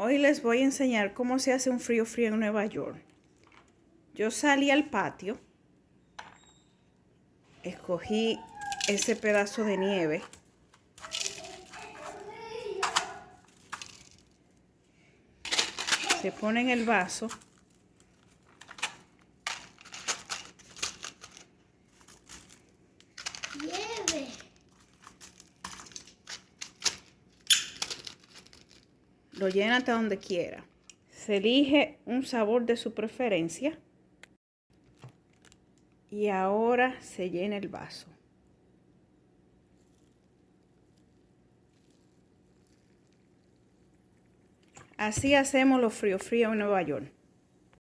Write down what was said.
Hoy les voy a enseñar cómo se hace un frío frío en Nueva York. Yo salí al patio, escogí ese pedazo de nieve. Se pone en el vaso. Lo llena hasta donde quiera. Se elige un sabor de su preferencia. Y ahora se llena el vaso. Así hacemos los frío frío en Nueva York.